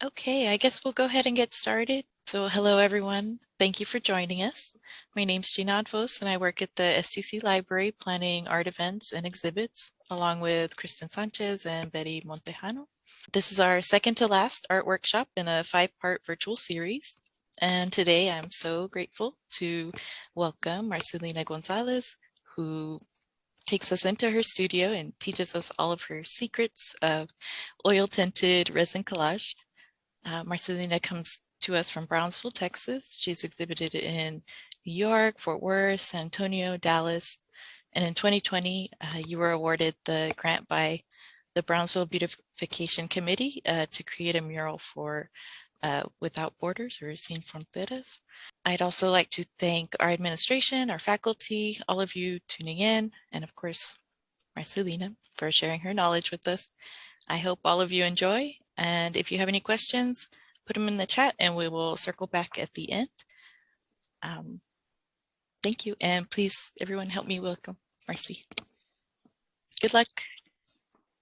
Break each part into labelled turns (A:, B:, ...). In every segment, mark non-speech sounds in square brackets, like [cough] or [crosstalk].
A: Okay, I guess we'll go ahead and get started. So hello, everyone. Thank you for joining us. My name is Gina Advos, and I work at the STC Library planning art events and exhibits, along with Kristen Sanchez and Betty Montejano. This is our second to last art workshop in a five-part virtual series. And today I'm so grateful to welcome Marcelina Gonzalez, who takes us into her studio and teaches us all of her secrets of oil tinted resin collage uh, Marcelina comes to us from Brownsville, Texas. She's exhibited in New York, Fort Worth, San Antonio, Dallas. And in 2020, uh, you were awarded the grant by the Brownsville Beautification Committee uh, to create a mural for uh, Without Borders or Sin Fronteras. I'd also like to thank our administration, our faculty, all of you tuning in, and of course, Marcelina for sharing her knowledge with us. I hope all of you enjoy and if you have any questions, put them in the chat and we will circle back at the end. Um, thank you. And please, everyone help me welcome Marcy. Good luck.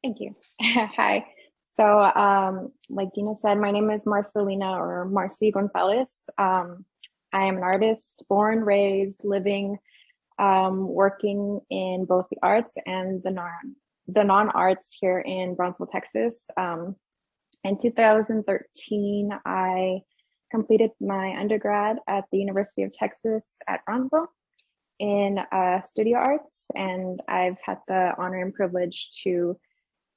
B: Thank you. [laughs] Hi. So um, like Dina said, my name is Marcelina or Marcy Gonzalez. Um, I am an artist, born, raised, living, um, working in both the arts and the non the non-arts here in Brownsville, Texas. Um, in 2013, I completed my undergrad at the University of Texas at Brownsville in uh, studio arts, and I've had the honor and privilege to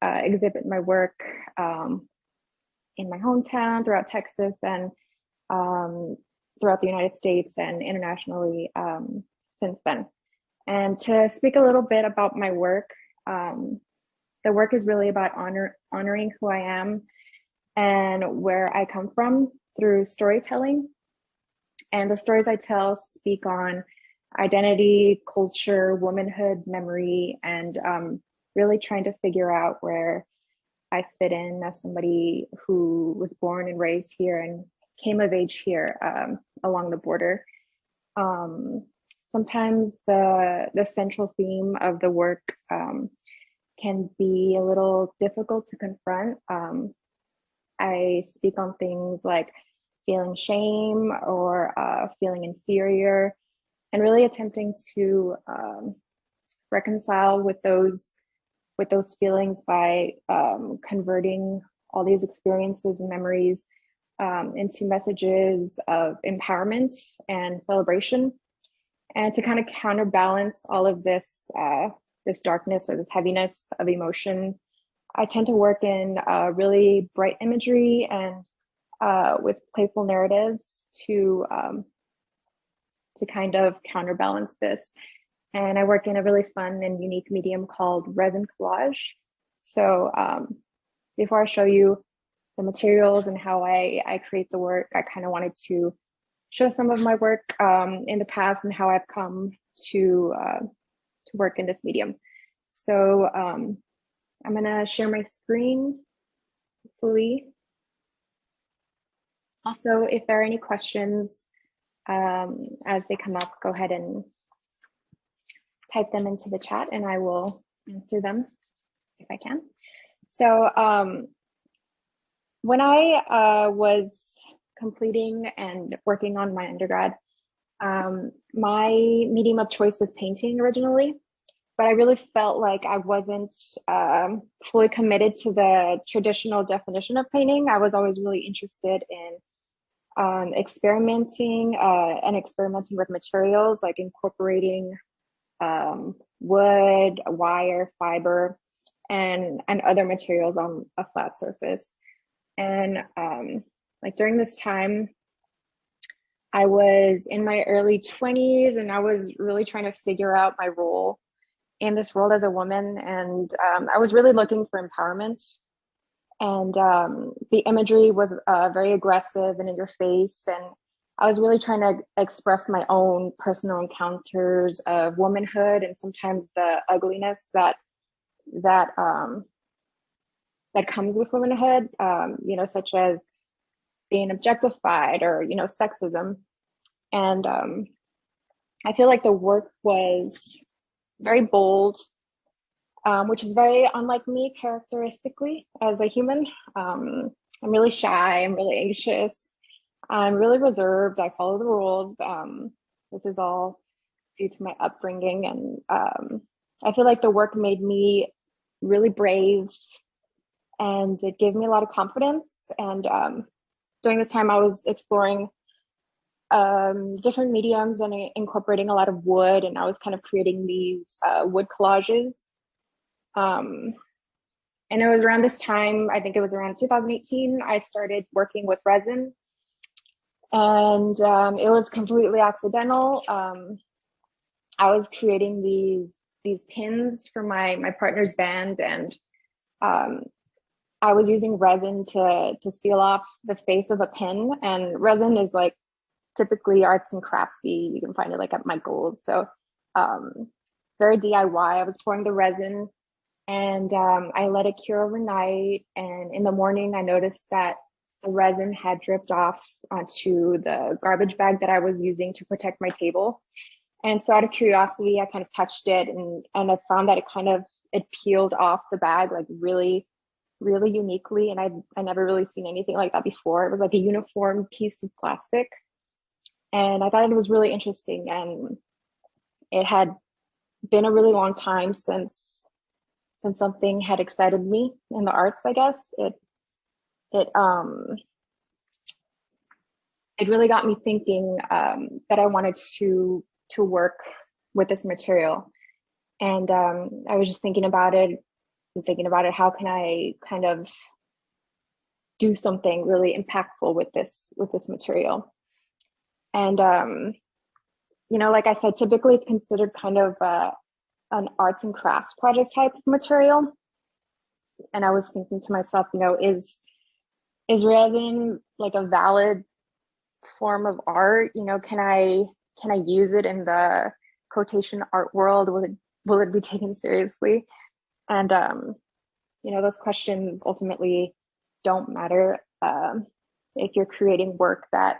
B: uh, exhibit my work um, in my hometown, throughout Texas, and um, throughout the United States and internationally um, since then. And to speak a little bit about my work, um, the work is really about honor, honoring who I am and where I come from through storytelling. And the stories I tell speak on identity, culture, womanhood, memory, and um, really trying to figure out where I fit in as somebody who was born and raised here and came of age here um, along the border. Um, sometimes the, the central theme of the work um, can be a little difficult to confront. Um, I speak on things like feeling shame or uh, feeling inferior and really attempting to um, reconcile with those with those feelings by um, converting all these experiences and memories um, into messages of empowerment and celebration. And to kind of counterbalance all of this uh, this darkness or this heaviness of emotion I tend to work in uh, really bright imagery and uh, with playful narratives to um, to kind of counterbalance this. And I work in a really fun and unique medium called resin collage. So um, before I show you the materials and how I, I create the work, I kind of wanted to show some of my work um, in the past and how I've come to uh, to work in this medium. So um, I'm gonna share my screen, hopefully. Also, if there are any questions um, as they come up, go ahead and type them into the chat and I will answer them if I can. So um, when I uh, was completing and working on my undergrad, um, my medium of choice was painting originally but I really felt like I wasn't um, fully committed to the traditional definition of painting. I was always really interested in um, experimenting uh, and experimenting with materials, like incorporating um, wood, wire, fiber, and, and other materials on a flat surface. And um, like during this time, I was in my early 20s and I was really trying to figure out my role in this world as a woman. And um, I was really looking for empowerment. And um, the imagery was uh, very aggressive and in your face. And I was really trying to express my own personal encounters of womanhood and sometimes the ugliness that that um, that comes with womanhood, um, you know, such as being objectified or, you know, sexism. And um, I feel like the work was very bold, um, which is very unlike me characteristically as a human. Um, I'm really shy. I'm really anxious. I'm really reserved. I follow the rules. Um, this is all due to my upbringing. And um, I feel like the work made me really brave and it gave me a lot of confidence. And um, during this time, I was exploring um, different mediums and incorporating a lot of wood. And I was kind of creating these uh, wood collages. Um, and it was around this time, I think it was around 2018, I started working with resin. And um, it was completely accidental. Um, I was creating these these pins for my my partner's band and um, I was using resin to to seal off the face of a pin and resin is like typically arts and craftsy you can find it like at Michael's so um, very DIY I was pouring the resin and um, I let it cure overnight and in the morning I noticed that the resin had dripped off onto the garbage bag that I was using to protect my table and so out of curiosity, I kind of touched it and, and I found that it kind of, it peeled off the bag like really, really uniquely. And I I never really seen anything like that before. It was like a uniform piece of plastic. And I thought it was really interesting. And it had been a really long time since since something had excited me in the arts, I guess. It it um it really got me thinking um, that I wanted to to work with this material. And um, I was just thinking about it and thinking about it. How can I kind of do something really impactful with this with this material? And um, you know, like I said, typically it's considered kind of uh, an arts and crafts project type of material. And I was thinking to myself, you know, is is resin like a valid form of art? You know, can I can I use it in the quotation art world? Will it will it be taken seriously? And um, you know, those questions ultimately don't matter um, if you're creating work that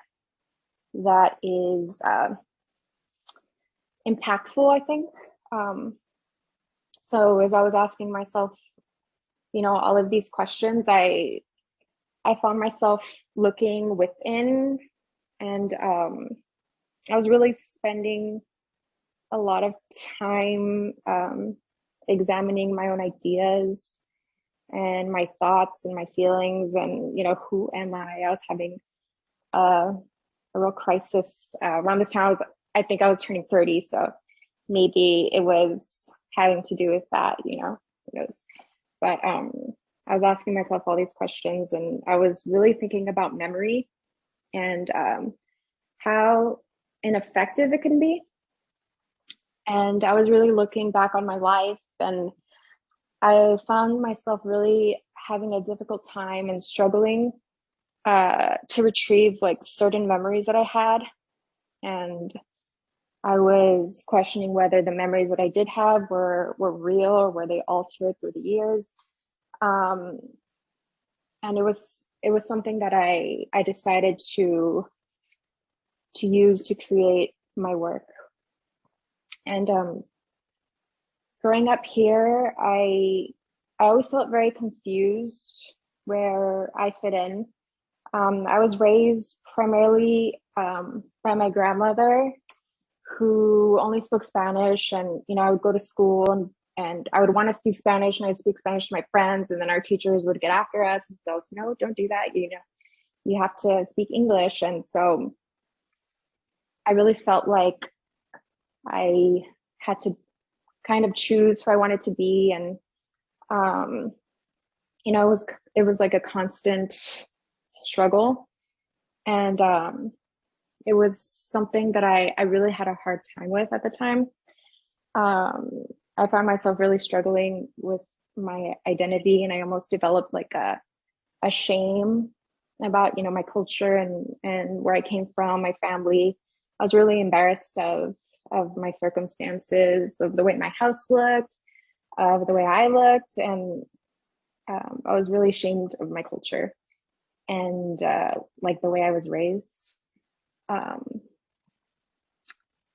B: that is uh, impactful. I think. Um, so as I was asking myself, you know, all of these questions, I I found myself looking within and um, I was really spending a lot of time um, examining my own ideas and my thoughts and my feelings and you know who am I? I was having a, a real crisis uh, around this time. I was I think I was turning 30, so maybe it was having to do with that. You know, who knows? But um, I was asking myself all these questions, and I was really thinking about memory and um, how ineffective it can be. And I was really looking back on my life and I found myself really having a difficult time and struggling uh, to retrieve like certain memories that I had. And I was questioning whether the memories that I did have were, were real or were they altered through the years. Um, and it was it was something that I I decided to to use to create my work. And um, growing up here, I I always felt very confused where I fit in. Um, I was raised primarily um, by my grandmother, who only spoke Spanish, and you know I would go to school and and I would want to speak Spanish, and I'd speak Spanish to my friends, and then our teachers would get after us and tell us, "No, don't do that. You know, you have to speak English." And so I really felt like I had to kind of choose who I wanted to be. And, um, you know, it was, it was like a constant struggle. And um, it was something that I, I really had a hard time with at the time. Um, I found myself really struggling with my identity and I almost developed like a, a shame about, you know, my culture and, and where I came from, my family. I was really embarrassed of of my circumstances, of the way my house looked, of the way I looked, and um, I was really ashamed of my culture and uh, like the way I was raised. Um,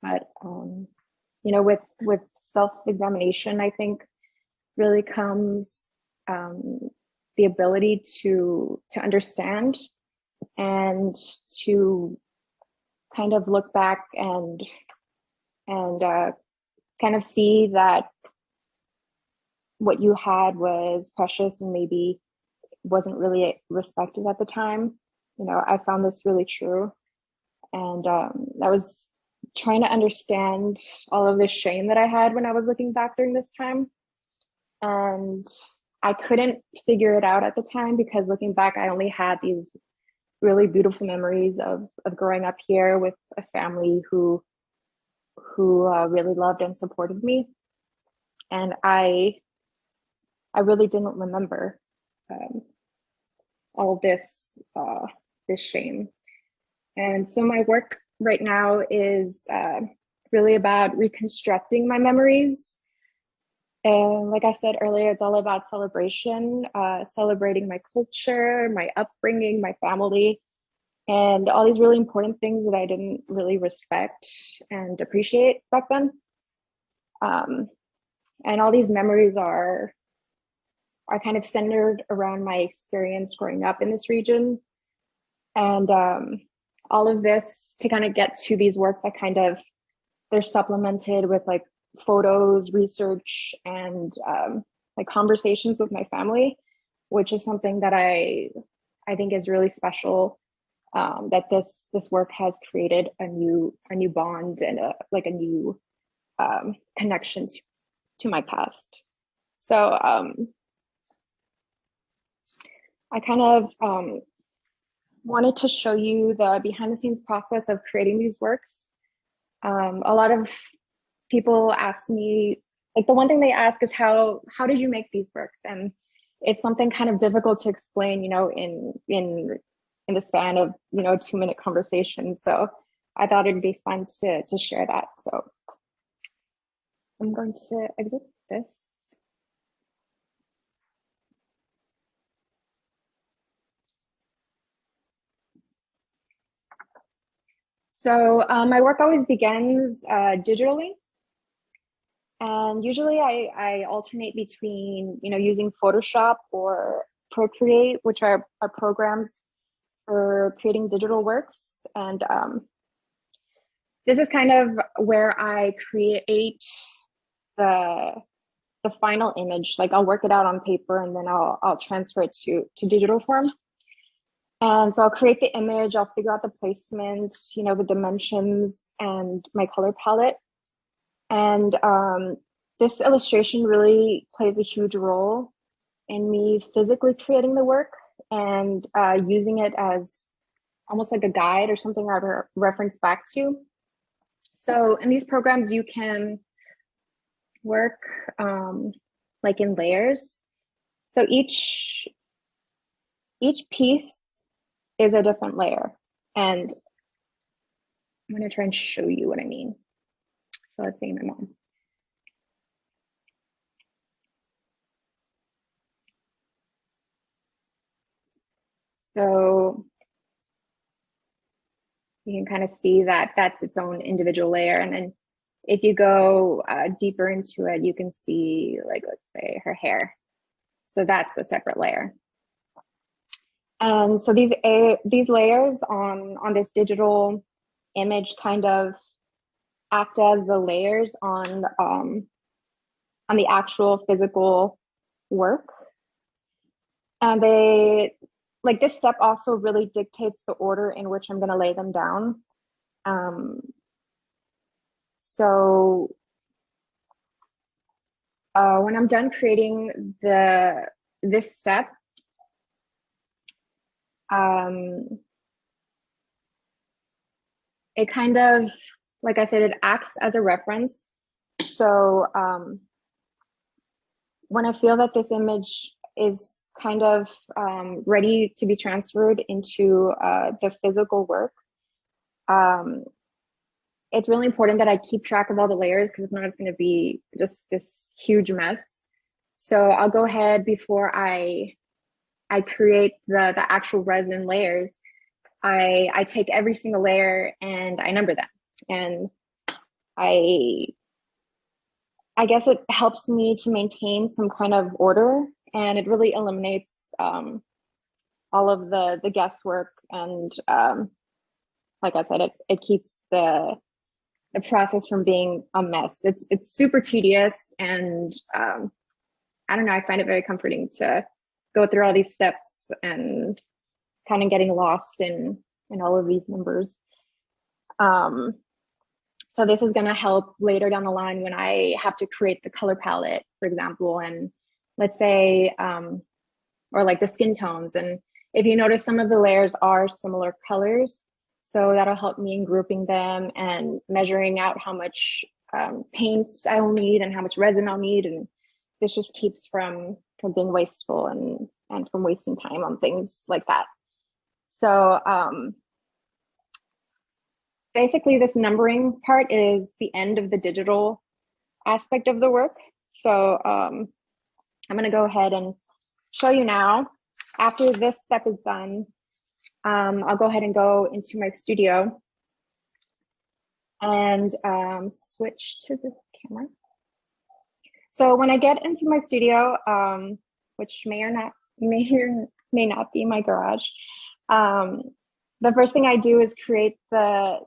B: but um, you know, with with self examination, I think really comes um, the ability to to understand and to kind of look back and and uh, kind of see that what you had was precious and maybe wasn't really respected at the time. You know, I found this really true. And um, I was trying to understand all of the shame that I had when I was looking back during this time. And I couldn't figure it out at the time because looking back, I only had these really beautiful memories of, of growing up here with a family who who uh, really loved and supported me. And I I really didn't remember um, all this uh, this shame. And so my work right now is uh, really about reconstructing my memories. And like I said earlier, it's all about celebration, uh, celebrating my culture, my upbringing, my family, and all these really important things that I didn't really respect and appreciate back then. Um, and all these memories are are kind of centered around my experience growing up in this region. And um, all of this to kind of get to these works that kind of they're supplemented with like photos, research, and um, like conversations with my family, which is something that I I think is really special. Um, that this this work has created a new a new bond and a, like a new um, connection to, to my past. So um, I kind of um, wanted to show you the behind the scenes process of creating these works. Um, a lot of people ask me, like the one thing they ask is how, how did you make these works? And it's something kind of difficult to explain, you know, in, in, in the span of, you know, two minute conversation. So I thought it'd be fun to, to share that. So I'm going to exit this. So um, my work always begins uh, digitally. And usually I, I alternate between, you know, using Photoshop or Procreate, which are, are programs for creating digital works. And um, this is kind of where I create the, the final image. Like I'll work it out on paper and then I'll, I'll transfer it to, to digital form. And so I'll create the image, I'll figure out the placement, you know, the dimensions and my color palette. And um, this illustration really plays a huge role in me physically creating the work and uh, using it as almost like a guide or something I re reference back to. So in these programs, you can work um, like in layers. So each, each piece is a different layer. And I'm to try and show you what I mean. So let's say my mom. So you can kind of see that that's its own individual layer. And then if you go uh, deeper into it, you can see like, let's say her hair. So that's a separate layer. And so these a, these layers on on this digital image kind of act as the layers on um, on the actual physical work. And they like this step also really dictates the order in which I'm going to lay them down. Um, so uh, when I'm done creating the this step, um, it kind of, like I said, it acts as a reference. So um, when I feel that this image is kind of um, ready to be transferred into uh, the physical work, um, it's really important that I keep track of all the layers because if not, it's going to be just this huge mess. So I'll go ahead before I I create the, the actual resin layers, I, I take every single layer and I number them. And I, I guess it helps me to maintain some kind of order and it really eliminates um, all of the the guesswork and um, like I said, it it keeps the the process from being a mess. It's it's super tedious and um, I don't know, I find it very comforting to go through all these steps and kind of getting lost in in all of these numbers. Um, so this is going to help later down the line when I have to create the color palette, for example, and let's say, um, or like the skin tones. And if you notice some of the layers are similar colors, so that'll help me in grouping them and measuring out how much um, paint I'll need and how much resin I'll need. And this just keeps from, from being wasteful and, and from wasting time on things like that. So um, basically this numbering part is the end of the digital aspect of the work. So um, I'm gonna go ahead and show you now. After this step is done, um, I'll go ahead and go into my studio and um, switch to the camera. So when I get into my studio, um, which may or not may or may not be my garage, um, the first thing I do is create the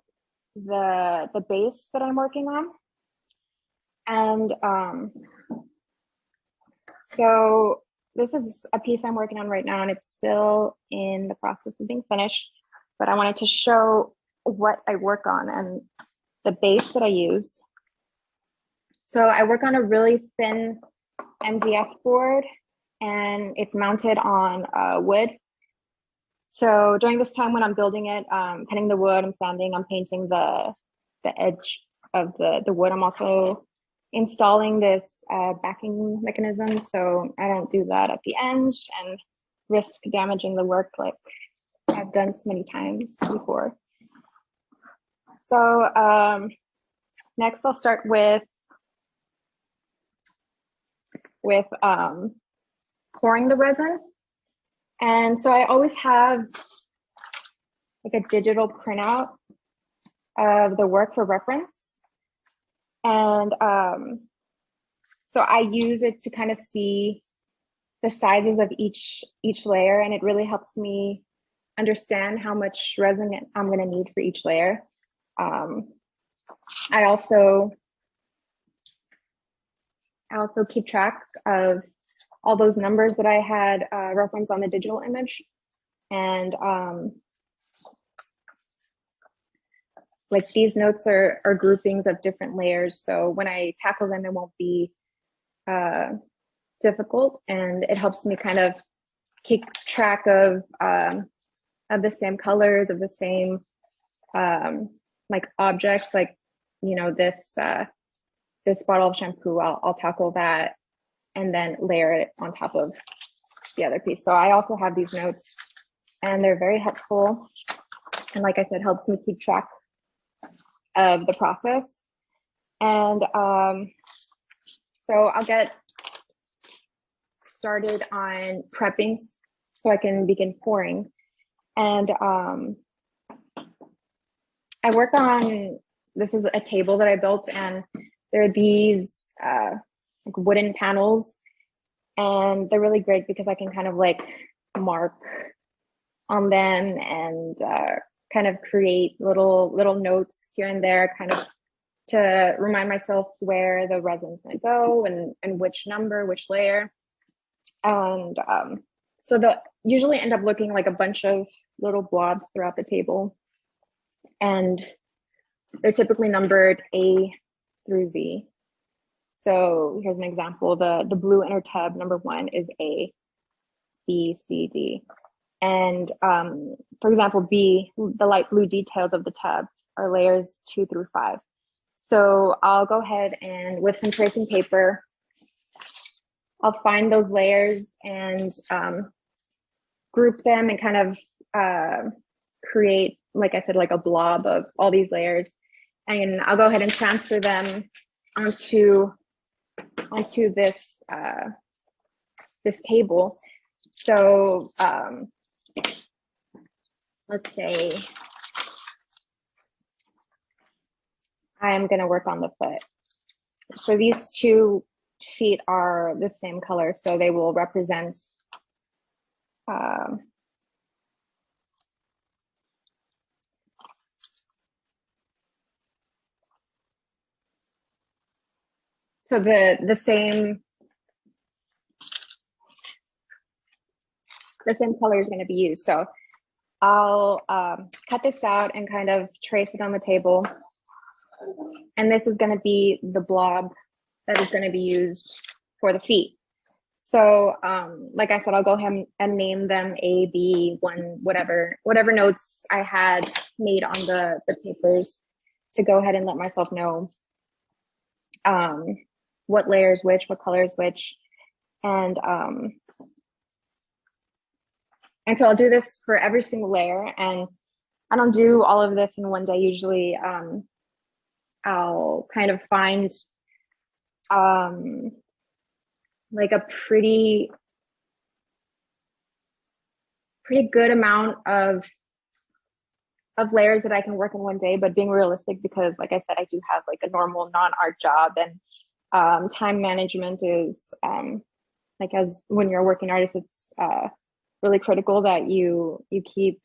B: the the base that I'm working on. And um, so this is a piece I'm working on right now and it's still in the process of being finished, but I wanted to show what I work on and the base that I use. So I work on a really thin MDF board and it's mounted on uh, wood so during this time when I'm building it, um, cutting the wood, I'm sanding, I'm painting the, the edge of the, the wood. I'm also installing this uh, backing mechanism. So I don't do that at the end and risk damaging the work like I've done so many times before. So um, next I'll start with with um, pouring the resin. And so I always have like a digital printout of the work for reference. And um, so I use it to kind of see the sizes of each each layer and it really helps me understand how much resin I'm going to need for each layer. Um, I also I also keep track of all those numbers that I had uh, referenced on the digital image. And um, like these notes are, are groupings of different layers. So when I tackle them, it won't be uh, difficult and it helps me kind of keep track of um, of the same colors, of the same um, like objects, like, you know, this uh, this bottle of shampoo, I'll, I'll tackle that and then layer it on top of the other piece. So I also have these notes and they're very helpful. And like I said, helps me keep track of the process. And um, so I'll get started on prepping so I can begin pouring. And um, I work on, this is a table that I built and there are these uh, wooden panels and they're really great because I can kind of like mark on them and uh, kind of create little little notes here and there kind of to remind myself where the resin's to go and and which number which layer. And um, so the usually end up looking like a bunch of little blobs throughout the table. And they're typically numbered A through Z so here's an example. The, the blue inner tub, number one, is A, B, C, D. And um, for example, B, the light blue details of the tub are layers two through five. So I'll go ahead and with some tracing paper, I'll find those layers and um, group them and kind of uh, create, like I said, like a blob of all these layers. And I'll go ahead and transfer them onto onto this uh, this table. So um, let's say I'm going to work on the foot. So these two feet are the same color, so they will represent um, so the the same the same color is going to be used. So I'll um, cut this out and kind of trace it on the table. And this is going to be the blob that is going to be used for the feet. So um, like I said, I'll go ahead and name them A, B, one, whatever, whatever notes I had made on the, the papers to go ahead and let myself know um, what layers which, what colors which, and um, and so I'll do this for every single layer and I don't do all of this in one day. Usually um, I'll kind of find um, like a pretty, pretty good amount of of layers that I can work in one day, but being realistic because like I said, I do have like a normal non-art job and um, time management is um, like as when you're a working artist, it's uh, really critical that you you keep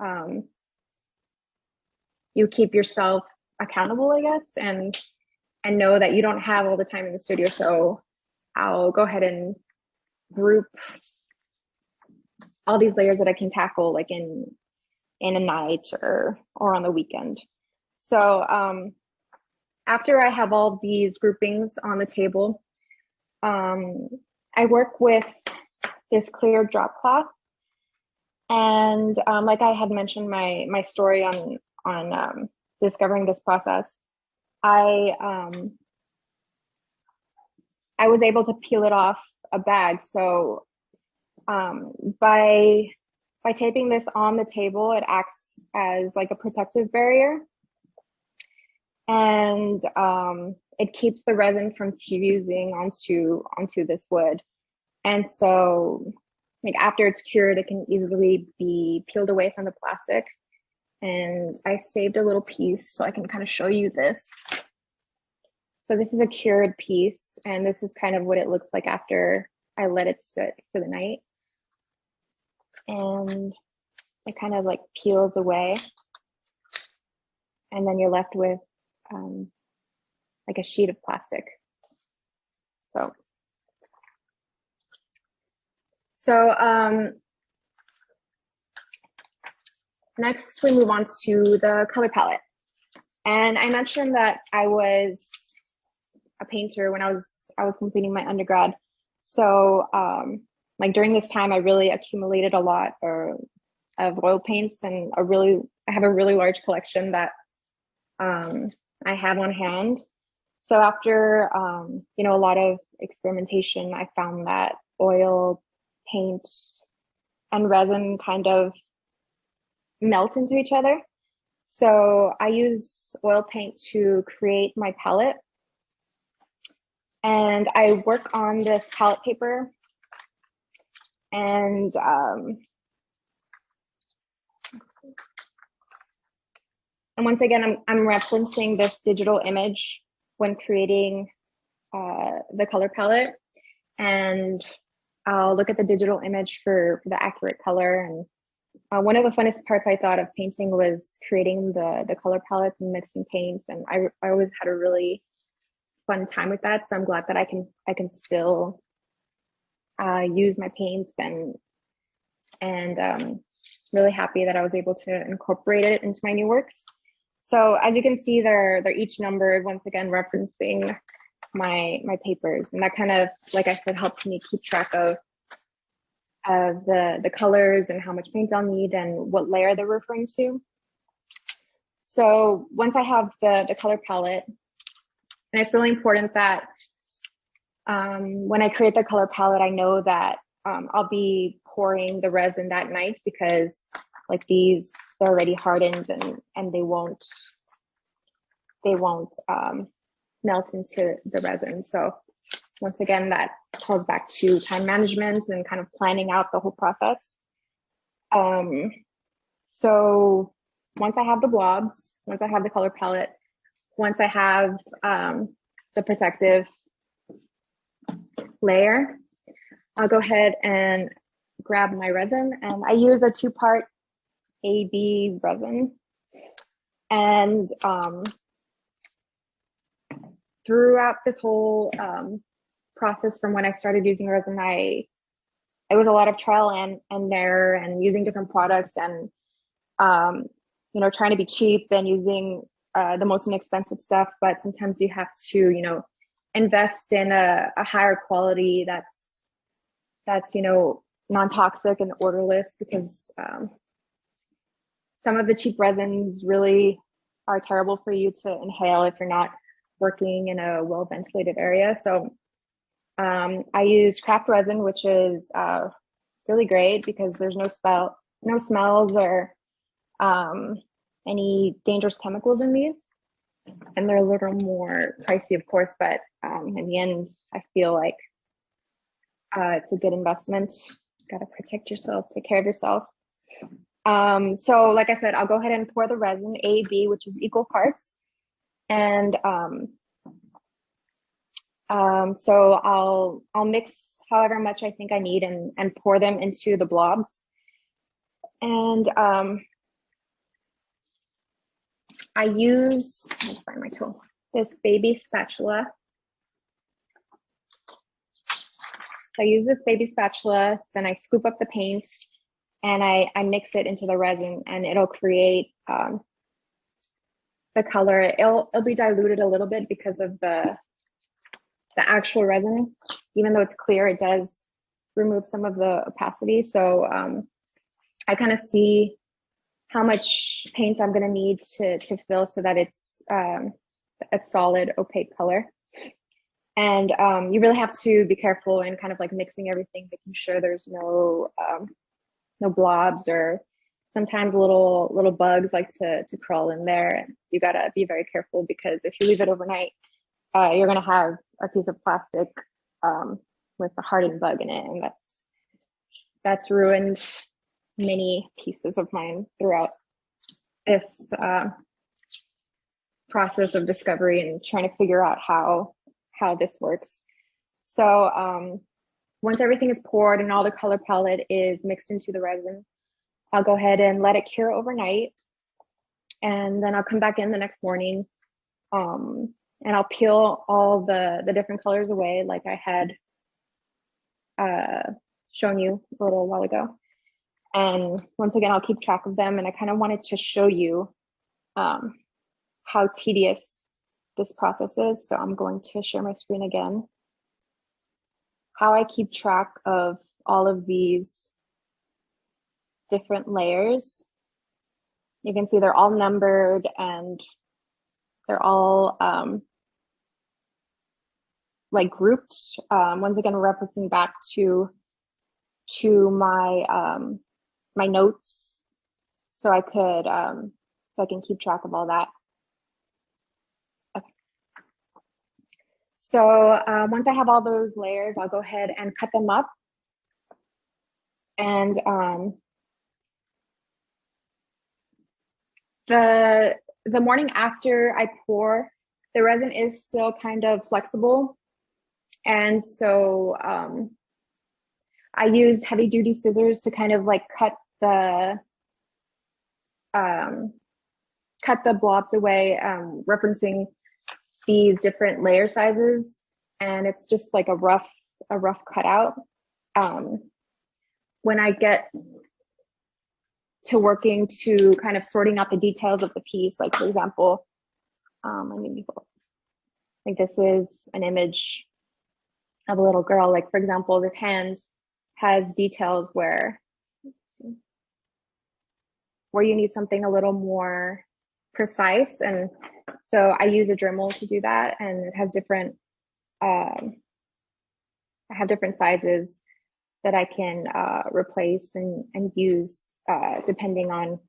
B: um, you keep yourself accountable, I guess, and and know that you don't have all the time in the studio. So I'll go ahead and group all these layers that I can tackle like in in a night or or on the weekend. So um, after I have all these groupings on the table, um, I work with this clear drop cloth. And um, like I had mentioned my my story on on um, discovering this process, I um, I was able to peel it off a bag. So um, by by taping this on the table, it acts as like a protective barrier, and um, it keeps the resin from fusing onto onto this wood. And so like after it's cured, it can easily be peeled away from the plastic. And I saved a little piece so I can kind of show you this. So this is a cured piece and this is kind of what it looks like after I let it sit for the night. And it kind of like peels away. And then you're left with um, like a sheet of plastic. So so um, next we move on to the color palette. And I mentioned that I was a painter when I was I was completing my undergrad. So um, like during this time, I really accumulated a lot of, of oil paints and a really I have a really large collection that um, I have on hand. So after um, you know a lot of experimentation, I found that oil paint and resin kind of melt into each other. So I use oil paint to create my palette. And I work on this palette paper and um, and once again, I'm, I'm referencing this digital image when creating uh, the color palette. And I'll look at the digital image for, for the accurate color. And uh, one of the funnest parts I thought of painting was creating the, the color palettes and mixing paints. And I, I always had a really fun time with that. So I'm glad that I can I can still uh, use my paints and and um, really happy that I was able to incorporate it into my new works. So as you can see, they're they're each numbered once again referencing my my papers. And that kind of like i said helps me keep track of of the the colors and how much paint i'll need and what layer they're referring to. So once i have the the color palette and it's really important that um, when i create the color palette i know that um, i'll be pouring the resin that night because like these they're already hardened and and they won't they won't um, melt into the resin. So once again, that calls back to time management and kind of planning out the whole process. Um, so once I have the blobs, once I have the color palette, once I have um, the protective layer, I'll go ahead and grab my resin and I use a two part AB resin. And um, throughout this whole um, process from when I started using resin, I it was a lot of trial and, and error and using different products and um, you know trying to be cheap and using uh, the most inexpensive stuff. But sometimes you have to you know invest in a, a higher quality that's that's you know non-toxic and odorless because um, some of the cheap resins really are terrible for you to inhale if you're not working in a well ventilated area. So um, I use craft resin, which is uh, really great because there's no smell, no smells or um, any dangerous chemicals in these. And they're a little more pricey, of course, but um, in the end, I feel like uh, it's a good investment. Got to protect yourself, take care of yourself. Um, so like I said, I'll go ahead and pour the resin A, B, which is equal parts. And um, um, so I'll, I'll mix however much I think I need and, and pour them into the blobs. And um, I use, find my tool, this baby spatula. I use this baby spatula, then I scoop up the paint and I, I mix it into the resin and it'll create um, the color. It'll, it'll be diluted a little bit because of the, the actual resin. Even though it's clear, it does remove some of the opacity. So um, I kind of see how much paint I'm gonna need to, to fill so that it's um, a solid opaque color. And um, you really have to be careful in kind of like mixing everything, making sure there's no um, no blobs or sometimes little little bugs like to to crawl in there. And you gotta be very careful because if you leave it overnight, uh, you're gonna have a piece of plastic um, with a hardened bug in it, and that's that's ruined many pieces of mine throughout this uh, process of discovery and trying to figure out how how this works. So um, once everything is poured and all the color palette is mixed into the resin, I'll go ahead and let it cure overnight. And then I'll come back in the next morning um, and I'll peel all the, the different colors away like I had uh, shown you a little while ago. And once again, I'll keep track of them. And I kind of wanted to show you um, how tedious this process is. So I'm going to share my screen again. How I keep track of all of these different layers. You can see they're all numbered and they're all um, like grouped. Um, once again, referencing back to to my um, my notes, so I could um, so I can keep track of all that. So um, once I have all those layers, I'll go ahead and cut them up. And um, the, the morning after I pour, the resin is still kind of flexible. And so um, I use heavy duty scissors to kind of like cut the um, cut the blobs away, um, referencing these different layer sizes and it's just like a rough a rough cutout. Um, when I get to working to kind of sorting out the details of the piece like for example um, I mean like this is an image of a little girl. Like for example this hand has details where where you need something a little more precise and so I use a Dremel to do that and it has different, um, I have different sizes that I can uh, replace and, and use uh, depending on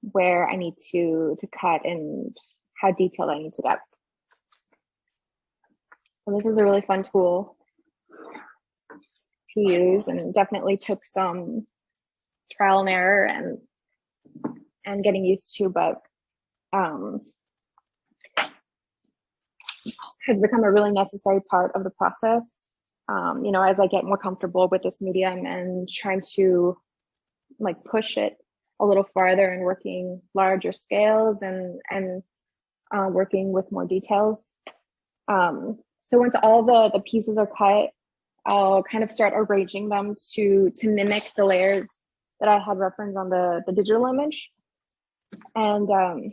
B: where I need to, to cut and how detailed I need to get. So this is a really fun tool to use and definitely took some trial and error and and getting used to, but um, has become a really necessary part of the process. um, you know, as I get more comfortable with this medium and trying to like push it a little farther and working larger scales and and uh, working with more details. Um, so once all the the pieces are cut, I'll kind of start arranging them to to mimic the layers that I had referenced on the the digital image. And um,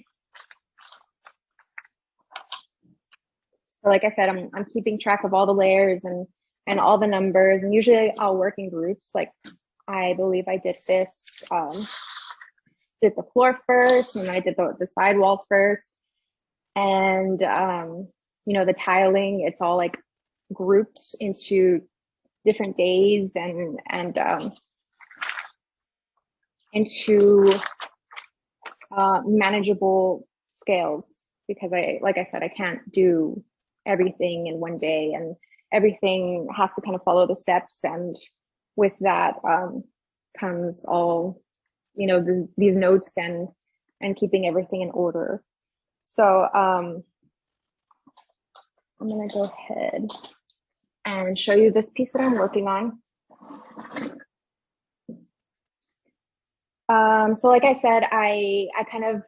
B: like I said, I'm I'm keeping track of all the layers and and all the numbers. And usually I'll work in groups. Like I believe I did this, um, did the floor first, and I did the, the side walls first. And, um, you know, the tiling, it's all like grouped into different days and, and um, into uh, manageable scales because I, like I said, I can't do everything in one day and everything has to kind of follow the steps. And with that um, comes all you know this, these notes and and keeping everything in order. So um, i'm going to go ahead and show you this piece that i'm working on. Um, so like i said i i kind of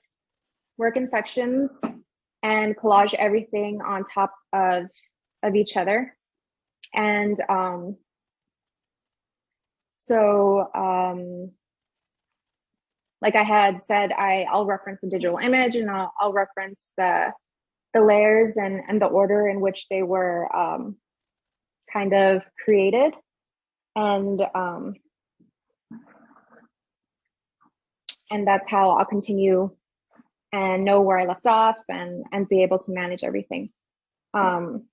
B: work in sections and collage everything on top of of each other and um, so um, like I had said, I, I'll reference the digital image and I'll, I'll reference the, the layers and, and the order in which they were um, kind of created. And, um, and that's how I'll continue and know where I left off and, and be able to manage everything. Um,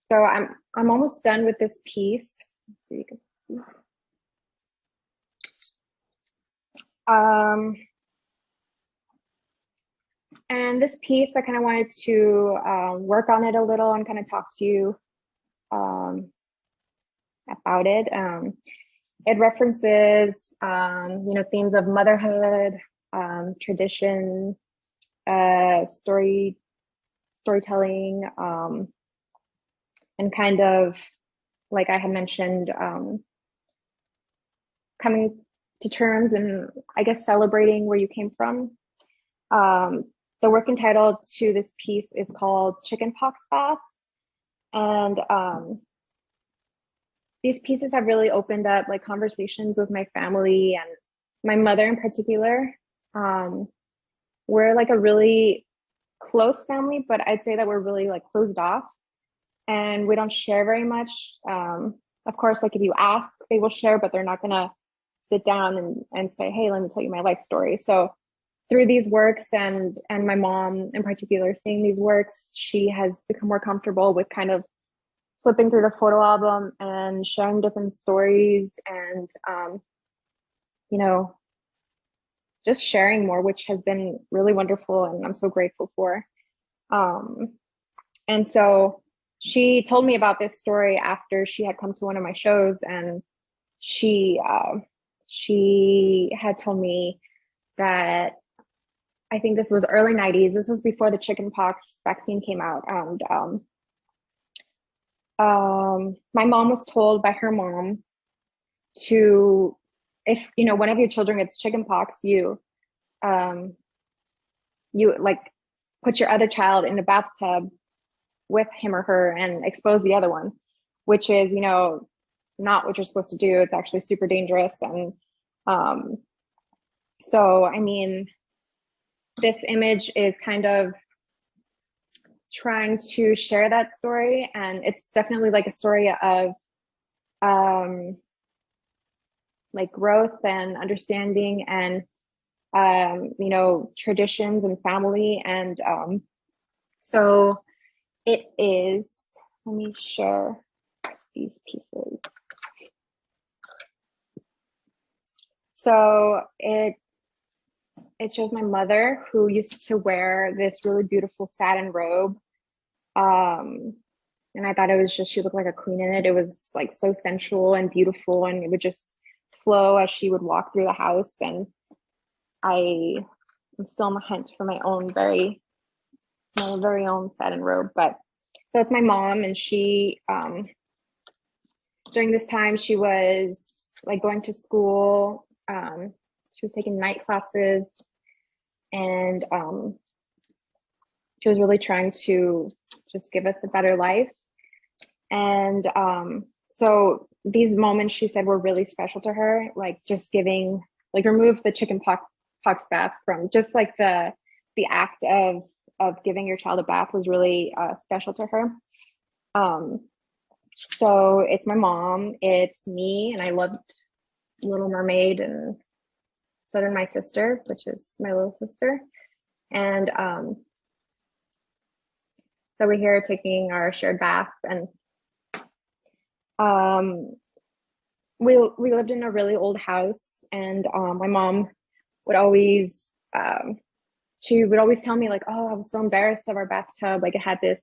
B: so I'm I'm almost done with this piece. So you can see. Um, and this piece, I kind of wanted to um, work on it a little and kind of talk to you um, about it. Um, it references, um, you know, themes of motherhood, um, tradition, uh, story, storytelling, um, and kind of, like I had mentioned, um, coming to terms and I guess celebrating where you came from. Um, the work entitled to this piece is called Chickenpox Bath. And um, these pieces have really opened up like conversations with my family and my mother in particular. Um, we're like a really close family, but I'd say that we're really like closed off and we don't share very much. Um, of course, like if you ask, they will share, but they're not gonna sit down and, and say, hey, let me tell you my life story. So through these works and and my mom in particular seeing these works, she has become more comfortable with kind of flipping through the photo album and sharing different stories and um, you know just sharing more, which has been really wonderful and I'm so grateful for. Um, and so she told me about this story after she had come to one of my shows and she uh, she had told me that I think this was early 90s. This was before the chickenpox vaccine came out. And um, um, my mom was told by her mom to, if you know, one of your children gets chickenpox, you, um, you like put your other child in a bathtub with him or her and expose the other one, which is, you know, not what you're supposed to do. It's actually super dangerous. And um, so, I mean, this image is kind of trying to share that story. And it's definitely like a story of um, like growth and understanding and, um, you know, traditions and family. And um, so it is, let me share these pieces. So it it shows my mother who used to wear this really beautiful satin robe. Um, and I thought it was just, she looked like a queen in it. It was like so sensual and beautiful and it would just flow as she would walk through the house. And I am still on the hunt for my own very, my very own satin robe. But so it's my mom and she, um, during this time, she was like going to school. Um, she was taking night classes and um, she was really trying to just give us a better life. And um, so these moments she said were really special to her, like just giving, like remove the chicken pox, pox bath from just like the the act of of giving your child a bath was really uh, special to her. Um, so it's my mom, it's me, and I loved Little Mermaid and so did my sister, which is my little sister. And um, so we're here taking our shared bath and um, we, we lived in a really old house and um, my mom would always, um, she would always tell me like, oh, I was so embarrassed of our bathtub. Like it had this,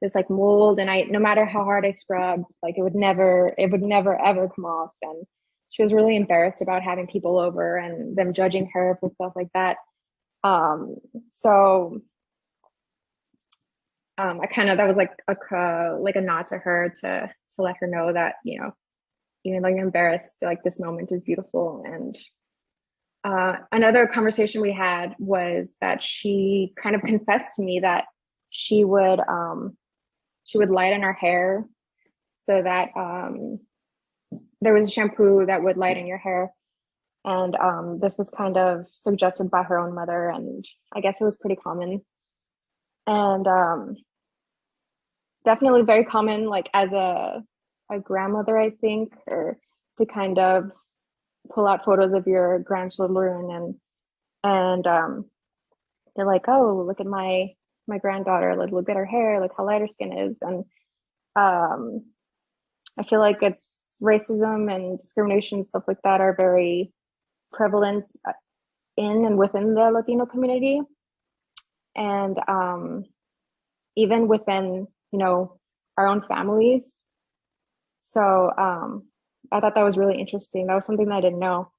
B: this like mold and I, no matter how hard I scrubbed, like it would never, it would never ever come off. And she was really embarrassed about having people over and them judging her for stuff like that. Um, so um, I kind of that was like a like a nod to her to let her know that you know even though you're embarrassed, like this moment is beautiful. And uh, another conversation we had was that she kind of confessed to me that she would um, she would lighten her hair so that um, there was a shampoo that would lighten your hair. And um, this was kind of suggested by her own mother, and I guess it was pretty common. And um, definitely very common, like as a a grandmother, I think, or to kind of pull out photos of your grandchildren and and um, they're like, oh, look at my my granddaughter, like look at her hair, look how light her skin is, and um, I feel like it's racism and discrimination stuff like that are very prevalent uh, in and within the Latino community, and um, even within you know our own families so um, I thought that was really interesting. That was something that I didn't know.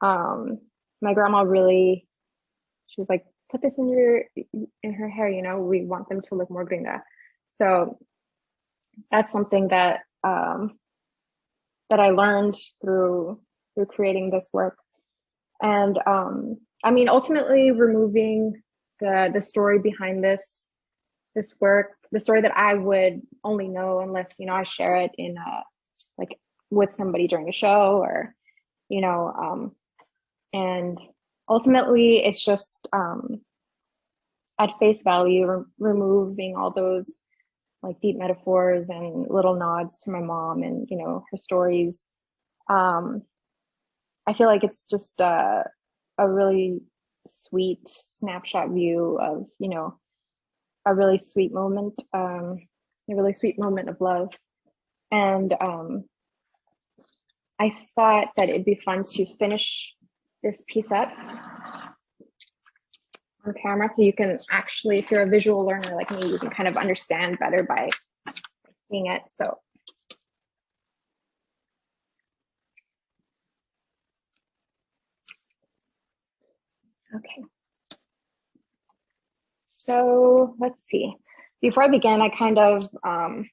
B: Um, my grandma really, she was like, put this in your, in her hair, you know, we want them to look more gringa. So that's something that, um, that I learned through, through creating this work. And um, I mean, ultimately removing the, the story behind this, this work the story that I would only know unless, you know, I share it in a, like with somebody during a show or, you know, um, and ultimately it's just um, at face value, re removing all those like deep metaphors and little nods to my mom and, you know, her stories. Um, I feel like it's just a, a really sweet snapshot view of, you know, a really sweet moment, um, a really sweet moment of love. And um, I thought that it'd be fun to finish this piece up on camera so you can actually, if you're a visual learner like me, you can kind of understand better by seeing it. So Okay. So let's see. Before I begin, I kind of, um,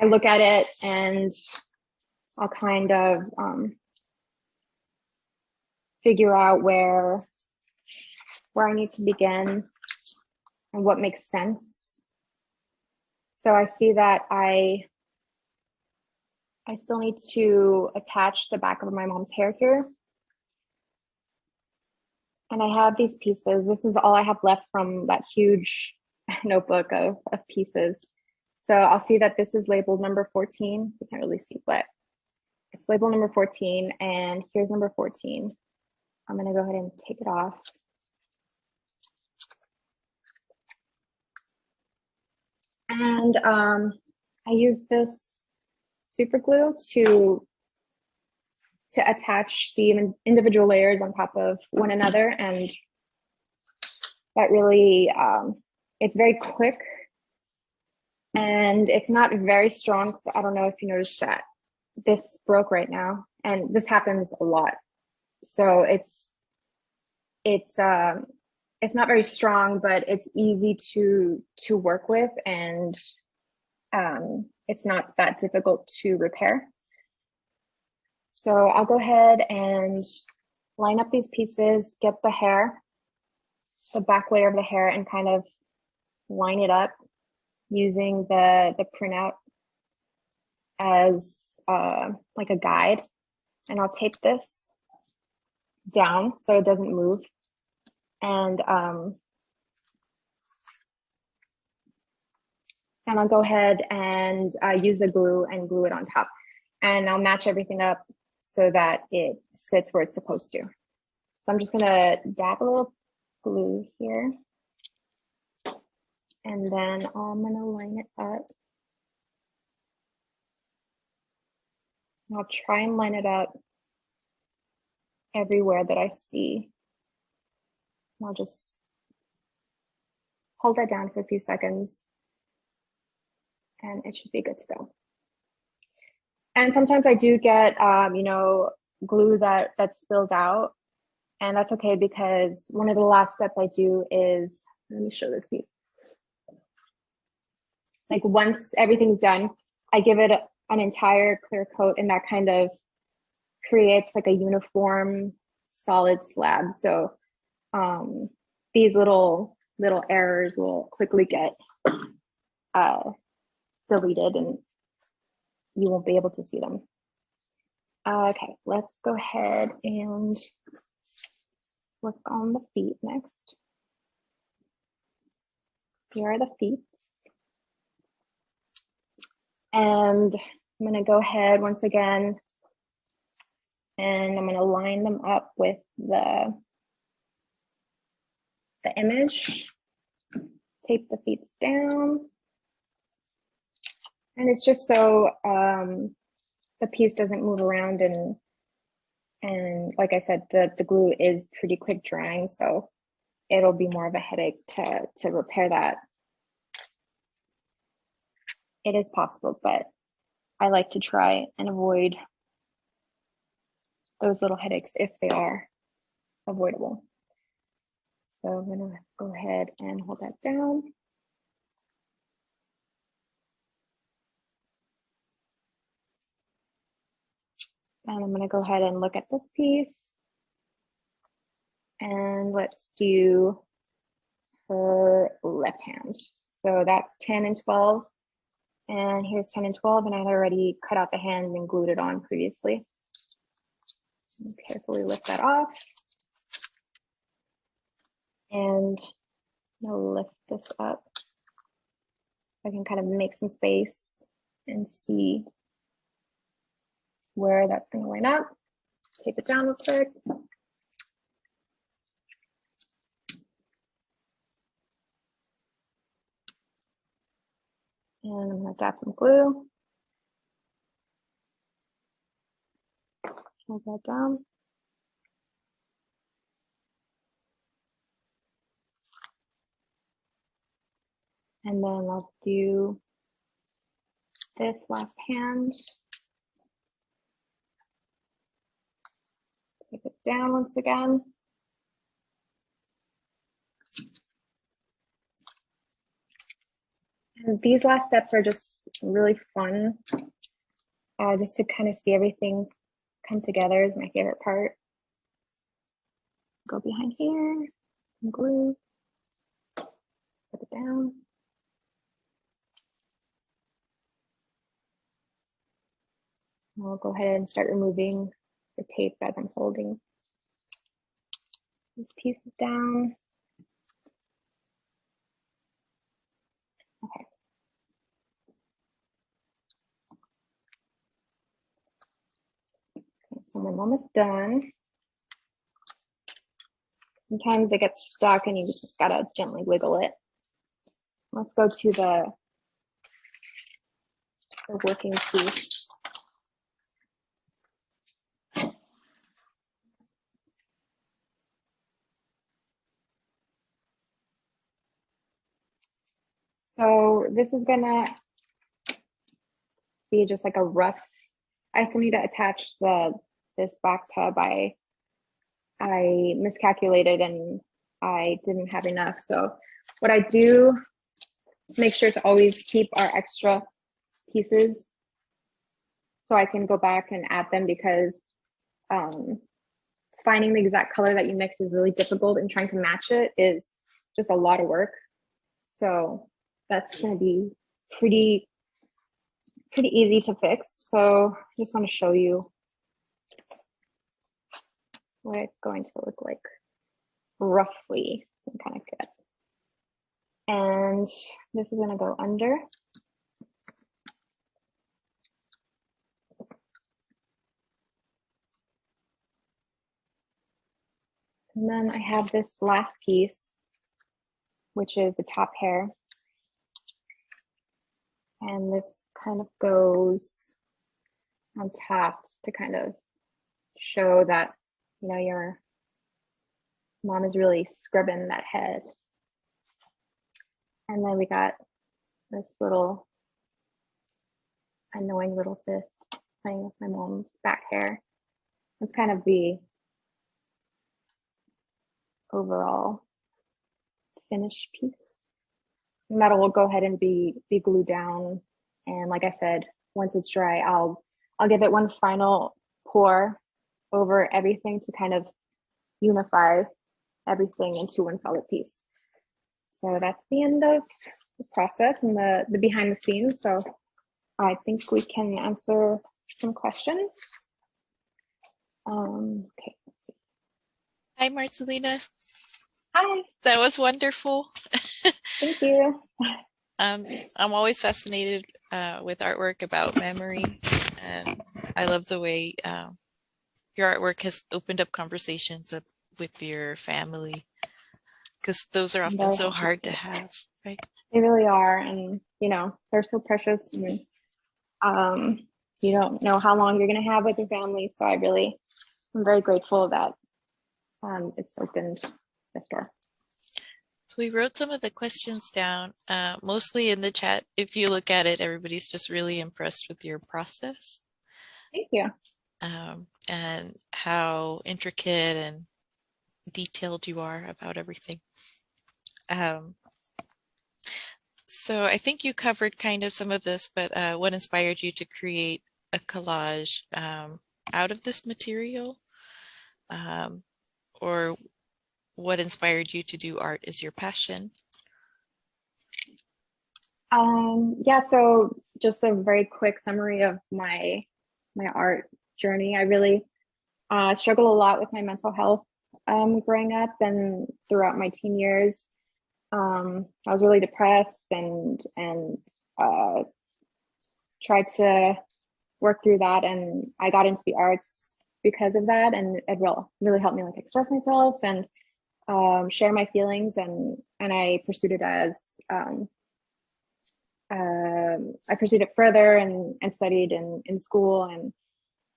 B: I look at it and I'll kind of um, figure out where, where I need to begin and what makes sense. So I see that I, I still need to attach the back of my mom's hair here and I have these pieces. This is all I have left from that huge [laughs] notebook of, of pieces. So I'll see that this is labeled number 14. You can't really see, but it's labeled number 14 and here's number 14. I'm gonna go ahead and take it off. And um, I use this super glue to to attach the individual layers on top of one another. And that really, um, it's very quick and it's not very strong. So I don't know if you noticed that this broke right now and this happens a lot. So it's, it's, um, it's not very strong, but it's easy to, to work with. And um, it's not that difficult to repair. So I'll go ahead and line up these pieces, get the hair, the back layer of the hair and kind of line it up using the, the printout as uh, like a guide. And I'll tape this down so it doesn't move. And um, and I'll go ahead and uh, use the glue and glue it on top. And I'll match everything up so that it sits where it's supposed to. So I'm just gonna dab a little glue here. And then I'm gonna line it up. I'll try and line it up everywhere that I see. I'll just hold that down for a few seconds and it should be good to go. And sometimes I do get, um, you know, glue that that spills out and that's okay because one of the last steps I do is, let me show this piece. Like once everything's done, I give it an entire clear coat and that kind of creates like a uniform solid slab. So um, these little little errors will quickly get uh, deleted and you won't be able to see them. Uh, okay, let's go ahead and work on the feet next. Here are the feet. And I'm gonna go ahead once again and I'm gonna line them up with the, the image, tape the feet down. And it's just so um, the piece doesn't move around and and like I said, the, the glue is pretty quick drying, so it'll be more of a headache to, to repair that. It is possible, but I like to try and avoid those little headaches if they are avoidable. So I'm gonna go ahead and hold that down. And I'm gonna go ahead and look at this piece. And let's do her left hand. So that's 10 and 12. And here's 10 and 12, and I'd already cut out the hand and glued it on previously. Carefully lift that off. And I'll lift this up. I can kind of make some space and see where that's going to line up. Tape it down real quick. And I'm going to dab some glue. Hold that down. And then I'll do this last hand. It down once again. And these last steps are just really fun, uh, just to kind of see everything come together is my favorite part. Go behind here, glue, put it down. I'll go ahead and start removing the tape as I'm holding these pieces down. Okay. okay. So I'm almost done. Sometimes it gets stuck and you just gotta gently wiggle it. Let's go to the, the working piece. This is gonna be just like a rough, I still need to attach the this back tub. I, I miscalculated and I didn't have enough. So what I do, make sure to always keep our extra pieces so I can go back and add them because um, finding the exact color that you mix is really difficult and trying to match it is just a lot of work. So that's going to be pretty, pretty easy to fix. So I just want to show you what it's going to look like roughly kind of good. And this is going to go under. And then I have this last piece, which is the top hair. And this kind of goes on top to kind of show that, you know, your mom is really scrubbing that head. And then we got this little annoying little sis playing with my mom's back hair. It's kind of the overall finished piece. Metal will go ahead and be be glued down. And like I said, once it's dry, I'll I'll give it one final pour over everything to kind of unify everything into one solid piece. So that's the end of the process and the, the behind the scenes. So I think we can answer some questions. Um, okay.
A: Hi, Marcelina.
B: Hi.
A: That was wonderful. [laughs]
B: Thank you.
A: Um, I'm always fascinated uh, with artwork about memory, and I love the way uh, your artwork has opened up conversations with your family, because those are often so hard to have, right?
B: They really are, and you know they're so precious, and um, you don't know how long you're going to have with your family. So I really, I'm very grateful that um, it's opened this door.
A: So we wrote some of the questions down, uh, mostly in the chat. If you look at it, everybody's just really impressed with your process.
B: Thank you.
A: Um, and how intricate and detailed you are about everything. Um, so I think you covered kind of some of this, but uh, what inspired you to create a collage um, out of this material? Um, or what inspired you to do art is your passion?
B: Um, yeah, so just a very quick summary of my my art journey. I really uh, struggled a lot with my mental health um, growing up and throughout my teen years. Um, I was really depressed and and uh, tried to work through that. And I got into the arts because of that, and it really really helped me like express myself and um, share my feelings. And and I pursued it as um, uh, I pursued it further and and studied in in school and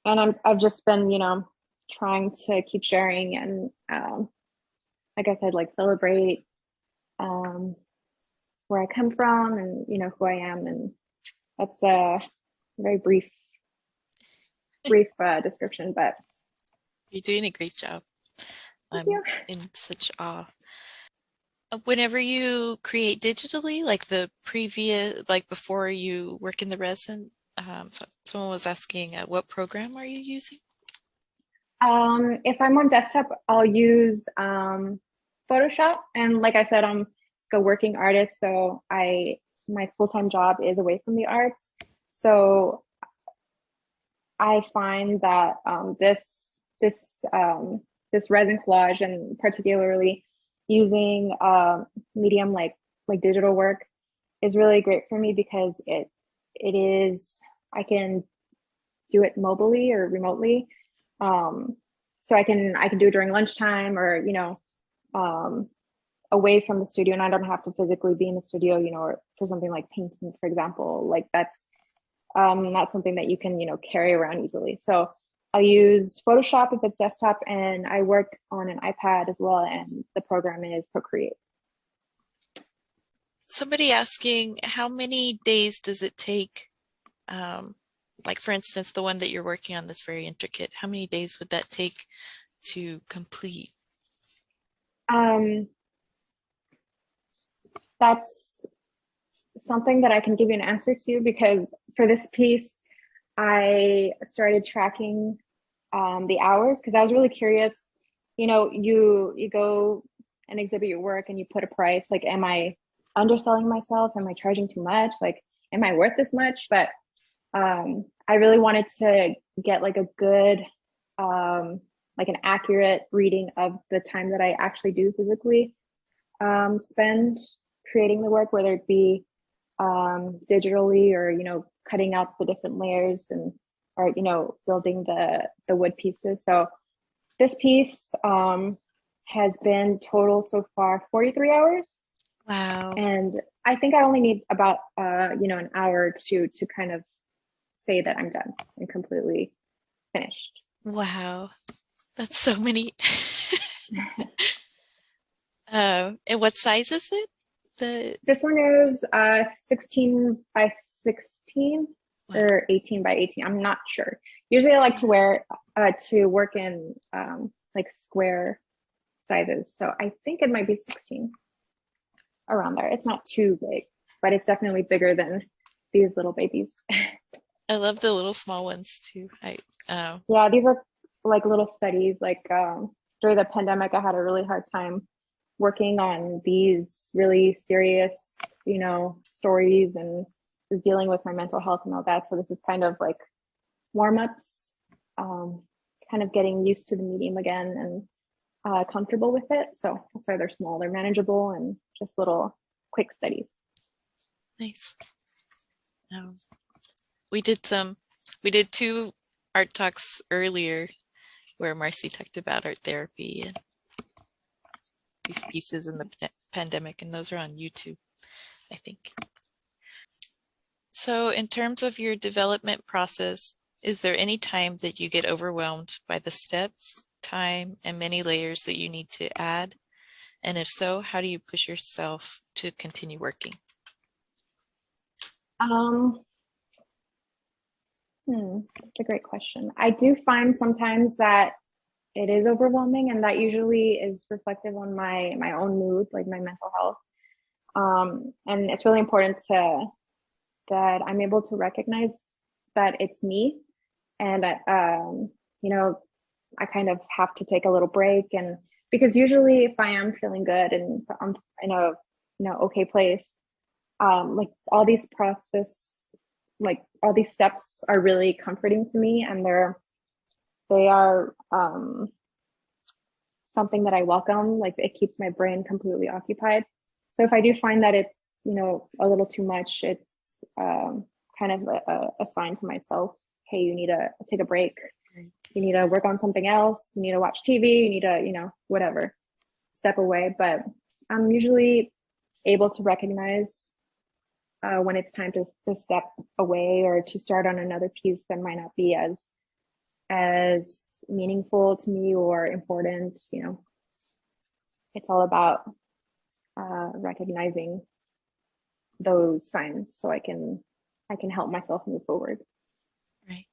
B: and I'm I've just been you know trying to keep sharing and um, guess I'd like celebrate um, where I come from and you know who I am, and that's a very brief, [laughs] brief uh, description. But
A: you're doing a great job. I'm in such awe. Uh, Whenever you create digitally, like the previous, like before you work in the resin, um, so someone was asking, uh, what program are you using?
B: Um, if I'm on desktop, I'll use um, Photoshop. And like I said, I'm a working artist, so I my full-time job is away from the arts. So I find that um, this this um, this resin collage and particularly using um, medium like like digital work is really great for me because it it is I can do it mobily or remotely um, so I can I can do it during lunchtime or you know um, away from the studio, and I don't have to physically be in the studio, you know, or for something like painting, for example. Like that's um, not something that you can you know carry around easily. So I use Photoshop if it's desktop, and I work on an iPad as well, and the program is Procreate.
A: Somebody asking, how many days does it take um, like for instance, the one that you're working on that's very intricate, how many days would that take to complete?
B: Um, that's something that I can give you an answer to because for this piece, I started tracking um, the hours because I was really curious. You know, you you go and exhibit your work and you put a price. Like, am I underselling myself? Am I charging too much? Like, am I worth this much? But um, I really wanted to get like a good, um, like an accurate reading of the time that I actually do physically um, spend creating the work, whether it be um, digitally or, you know, cutting out the different layers and, or, you know, building the, the wood pieces. So this piece um, has been total so far 43 hours.
A: Wow.
B: And I think I only need about, uh, you know, an hour to to kind of say that I'm done and completely finished.
A: Wow. That's so many. [laughs] [laughs] um, and what size is it? The
B: This one is uh, 16 by 16
A: Wow.
B: or 18 by 18. I'm not sure. Usually I like to wear, uh, to work in um, like square sizes. So I think it might be 16 around there. It's not too big, but it's definitely bigger than these little babies. [laughs]
A: I love the little small ones too. I um
B: Yeah, these are like little studies. Like um, during the pandemic, I had a really hard time working on these really serious, you know, stories and was dealing with my mental health and all that. So this is kind of like warm ups, um, kind of getting used to the medium again and uh, comfortable with it. So that's why they're small. They're manageable and just little quick studies.
A: nice. Um, we did some we did two art talks earlier where Marcy talked about art therapy and these pieces in the pandemic and those are on YouTube, I think. So in terms of your development process, is there any time that you get overwhelmed by the steps, time, and many layers that you need to add? And if so, how do you push yourself to continue working?
B: Um, hmm, that's a great question. I do find sometimes that it is overwhelming, and that usually is reflective on my my own mood, like my mental health. Um, and it's really important to that I'm able to recognize that it's me, and that um, you know, I kind of have to take a little break, and because usually if I am feeling good and I'm in a you know okay place, um, like all these process, like all these steps are really comforting to me and they're, they are um, something that I welcome, like it keeps my brain completely occupied. So if I do find that it's, you know, a little too much, it's um, kind of a, a sign to myself, hey, you need to take a break. You need to work on something else. You need to watch TV. You need to, you know, whatever, step away. But I'm usually able to recognize uh, when it's time to, to step away or to start on another piece that might not be as as meaningful to me or important you know it's all about uh, recognizing those signs so i can i can help myself move forward
A: Right.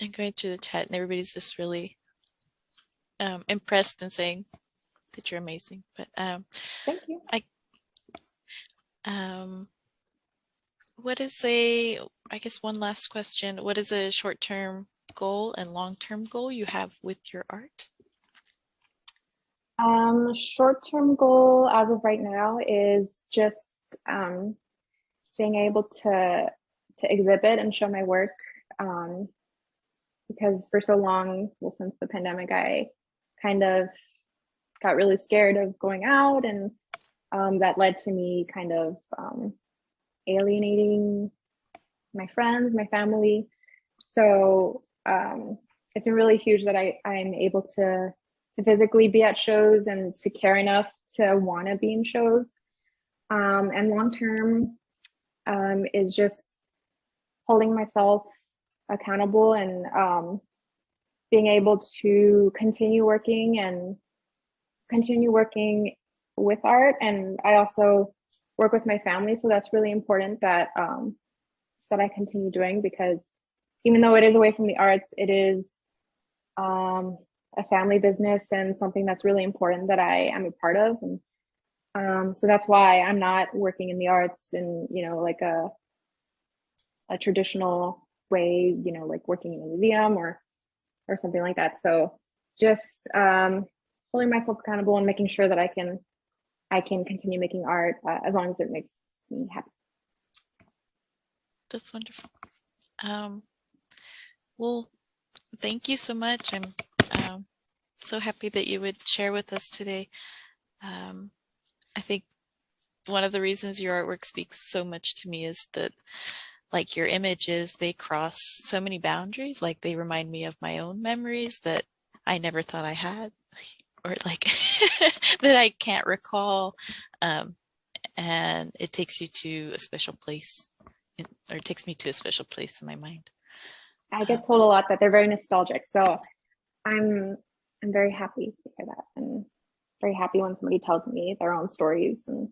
A: I'm going through the chat and everybody's just really um, impressed and saying that you're amazing. But um,
B: thank you I
A: um, what is a, I guess one last question, what is a short-term goal and long-term goal you have with your art?
B: Um, short-term goal as of right now is just um, being able to to exhibit and show my work. Um, because for so long, well, since the pandemic, I kind of got really scared of going out, and um, that led to me kind of um, alienating my friends, my family. So um, it's been really huge that I I'm able to to physically be at shows and to care enough to want to be in shows. Um, and long term um, is just holding myself accountable and um, being able to continue working and continue working with art. And I also work with my family, so that's really important that um, that I continue doing because even though it is away from the arts, it is um, a family business and something that's really important that I am a part of. And um, so that's why I'm not working in the arts in, you know, like a a traditional way, you know, like working in a museum or or something like that. So just um, holding myself accountable and making sure that I can I can continue making art uh, as long as it makes me happy.
A: That's wonderful. Um, well, thank you so much. I'm um, so happy that you would share with us today. Um, I think one of the reasons your artwork speaks so much to me is that like your images, they cross so many boundaries. Like they remind me of my own memories that I never thought I had [laughs] or like [laughs] that I can't recall. Um, and it takes you to a special place or it takes me to a special place in my mind.
B: I get told a lot that they're very nostalgic. So I'm I'm very happy to hear that and very happy when somebody tells me their own stories and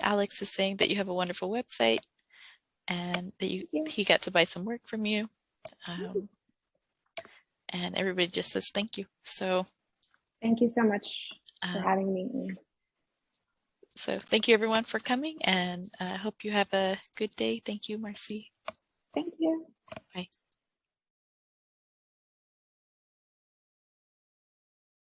A: Alex is saying that you have a wonderful website and that you
B: Yeah.
A: he got to buy some work from you. Um, and everybody just says thank you. So
B: thank you so much for
A: um,
B: having me.
A: so thank you everyone for coming and I hope you have a good day. Thank you, Marcy.
B: Thank you.
A: Bye.